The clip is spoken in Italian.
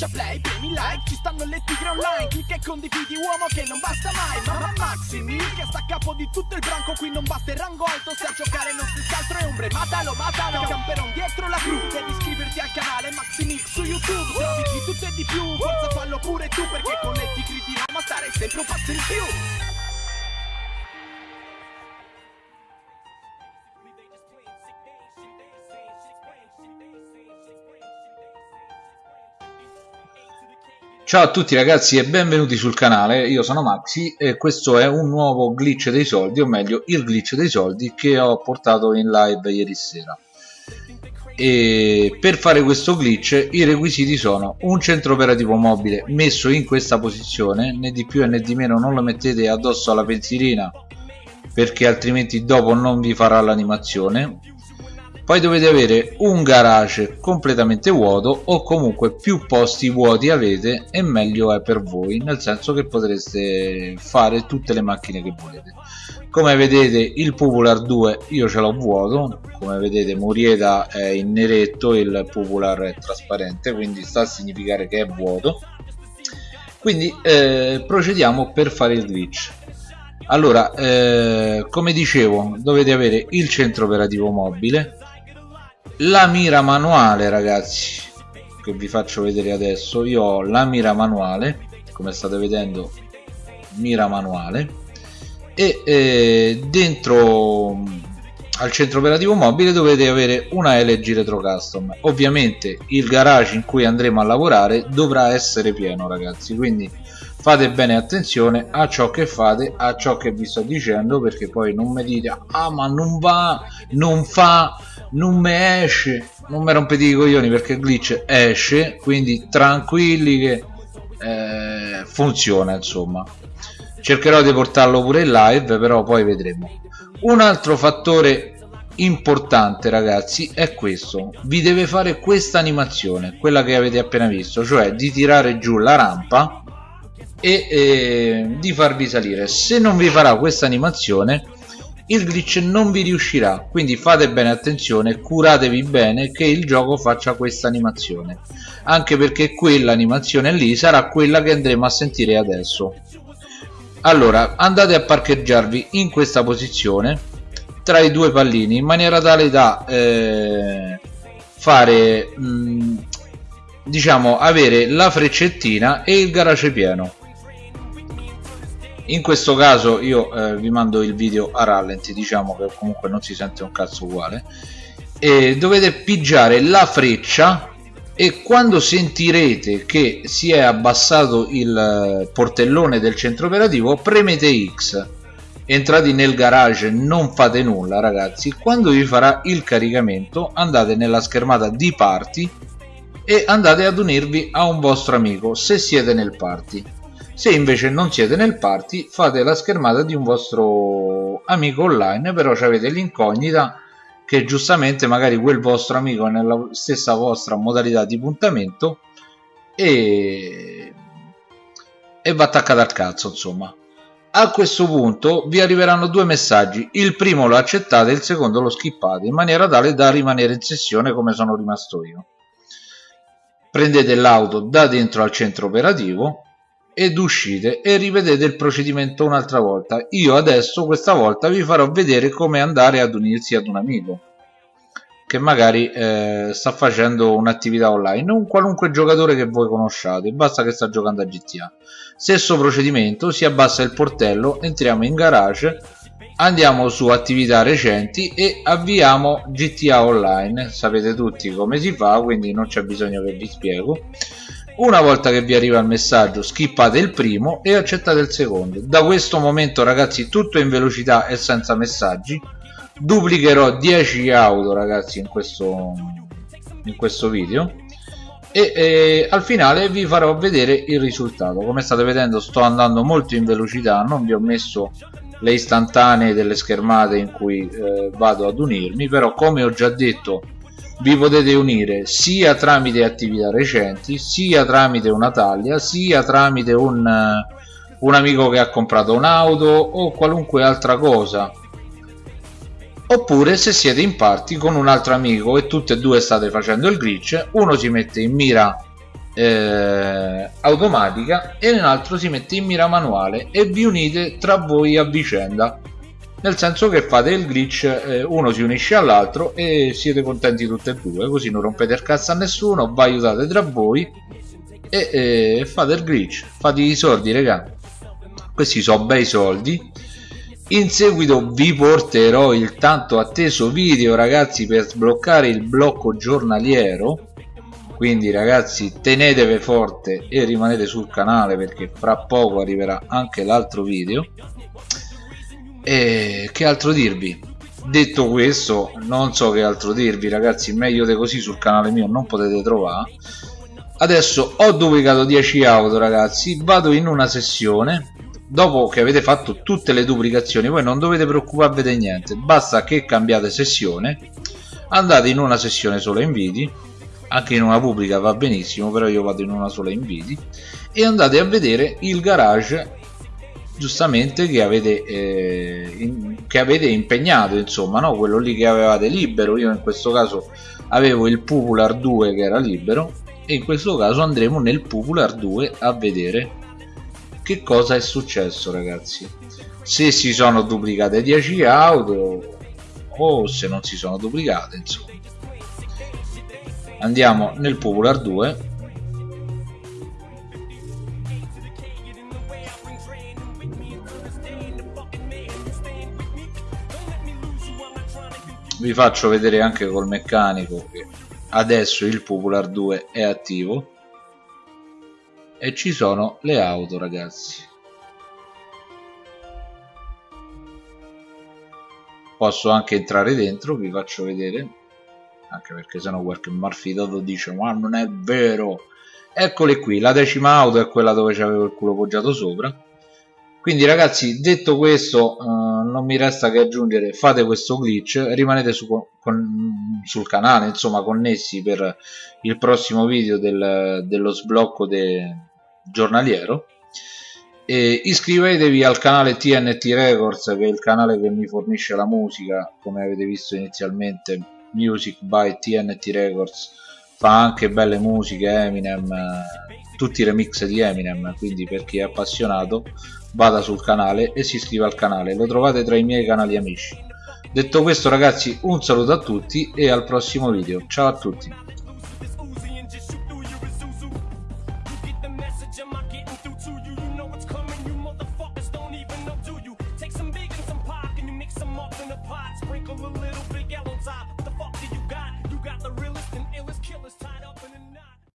schiaccia play, premi like Ci stanno le tigre online Clicca e condividi uomo che non basta mai Mamma Maxi Mil che sta a capo di tutto il branco Qui non batte il rango alto Se a giocare non si altro è ombre Matalo, matalo Camperon dietro la cru Devi iscriverti al canale Maxi Mil su YouTube Trovi di tutto e di più Forza fallo pure tu Perché con le tigre di Roma stare sempre un passo in più Ciao a tutti ragazzi e benvenuti sul canale, io sono Maxi e questo è un nuovo glitch dei soldi, o meglio il glitch dei soldi che ho portato in live ieri sera. E per fare questo glitch i requisiti sono un centro operativo mobile messo in questa posizione, né di più né di meno non lo mettete addosso alla pensilina perché altrimenti dopo non vi farà l'animazione poi dovete avere un garage completamente vuoto o comunque più posti vuoti avete e meglio è per voi nel senso che potreste fare tutte le macchine che volete. Come vedete il Popular 2 io ce l'ho vuoto come vedete Murieta è in neretto il Popular è trasparente quindi sta a significare che è vuoto. Quindi eh, procediamo per fare il glitch. Allora eh, come dicevo dovete avere il centro operativo mobile la mira manuale ragazzi che vi faccio vedere adesso. Io ho la mira manuale come state vedendo mira manuale e eh, dentro al centro operativo mobile dovete avere una LG Retro Custom. Ovviamente il garage in cui andremo a lavorare dovrà essere pieno ragazzi quindi fate bene attenzione a ciò che fate a ciò che vi sto dicendo perché poi non mi dite ah ma non va non fa non me esce non mi rompete i coglioni perché il glitch esce quindi tranquilli che eh, funziona insomma. Cercherò di portarlo pure in live però poi vedremo. Un altro fattore importante ragazzi è questo. Vi deve fare questa animazione quella che avete appena visto cioè di tirare giù la rampa e eh, di farvi salire. Se non vi farà questa animazione il glitch non vi riuscirà quindi fate bene attenzione curatevi bene che il gioco faccia questa animazione. Anche perché quella animazione lì sarà quella che andremo a sentire adesso. Allora andate a parcheggiarvi in questa posizione tra i due pallini in maniera tale da eh, fare mh, mm, diciamo avere la freccettina e il garage pieno in questo caso io eh, vi mando il video a rallenti diciamo che comunque non si sente un cazzo uguale. E dovete pigiare la freccia e quando sentirete che si è abbassato il eh, portellone del centro operativo premete X. Entrate nel garage non fate nulla ragazzi. Quando vi farà il caricamento andate nella schermata di party e andate ad unirvi a un vostro amico se siete nel party se invece non siete nel party fate la schermata di un vostro amico online però avete l'incognita che giustamente magari quel vostro amico è nella stessa vostra modalità di puntamento e, e va attaccato al cazzo insomma. A questo punto vi arriveranno due messaggi. Il primo lo accettate il secondo lo skippate in maniera tale da rimanere in sessione come sono rimasto io. Prendete l'auto da dentro al centro operativo ed uscite e rivedete il procedimento un'altra volta. Io adesso questa volta vi farò vedere come andare ad unirsi ad un amico che magari eh, sta facendo un'attività online un qualunque giocatore che voi conosciate basta che sta giocando a GTA stesso procedimento si abbassa il portello entriamo in garage andiamo su attività recenti e avviamo GTA Online. Sapete tutti come si fa quindi non c'è bisogno che vi spiego una volta che vi arriva il messaggio skippate il primo e accettate il secondo. Da questo momento ragazzi tutto in velocità e senza messaggi. Duplicherò 10 auto ragazzi in questo, in questo video. E, e al finale vi farò vedere il risultato. Come state vedendo sto andando molto in velocità. Non vi ho messo le istantanee delle schermate in cui eh, vado ad unirmi però come ho già detto vi potete unire sia tramite attività recenti sia tramite una taglia sia tramite un, un amico che ha comprato un'auto o qualunque altra cosa. Oppure se siete in party con un altro amico e tutte e due state facendo il glitch uno si mette in mira eh, automatica e nell'altro si mette in mira manuale e vi unite tra voi a vicenda nel senso che fate il glitch eh, uno si unisce all'altro e siete contenti tutti e due così non rompete il cazzo a nessuno vi aiutate tra voi e eh, fate il glitch fate i soldi raga. Questi sono bei soldi. In seguito vi porterò il tanto atteso video ragazzi per sbloccare il blocco giornaliero. Quindi ragazzi tenetevi forte e rimanete sul canale perché fra poco arriverà anche l'altro video e che altro dirvi? Detto questo non so che altro dirvi ragazzi meglio di così sul canale mio non potete trovare. Adesso ho duplicato 10 auto ragazzi vado in una sessione dopo che avete fatto tutte le duplicazioni voi non dovete preoccuparvi di niente basta che cambiate sessione andate in una sessione solo inviti anche in una pubblica va benissimo però io vado in una sola inviti e andate a vedere il garage giustamente che avete, eh, in, che avete impegnato insomma no? quello lì che avevate libero. Io in questo caso avevo il Popular 2 che era libero e in questo caso andremo nel Popular 2 a vedere che cosa è successo ragazzi. Se si sono duplicate 10 auto o se non si sono duplicate insomma. Andiamo nel Popular 2 vi faccio vedere anche col meccanico che adesso il Popular 2 è attivo. E ci sono le auto ragazzi. Posso anche entrare dentro vi faccio vedere. Anche perché sennò qualche malfidato dice ma non è vero. Eccole qui la decima auto è quella dove c'avevo il culo poggiato sopra quindi ragazzi detto questo eh, non mi resta che aggiungere fate questo glitch rimanete su, con, sul canale insomma connessi per il prossimo video del, dello sblocco de, giornaliero. E iscrivetevi al canale TNT Records che è il canale che mi fornisce la musica. Come avete visto inizialmente Music by TNT Records fa anche belle musiche Eminem tutti i remix di Eminem quindi per chi è appassionato vada sul canale e si iscriva al canale, lo trovate tra i miei canali amici. Detto questo ragazzi un saluto a tutti e al prossimo video, ciao a tutti!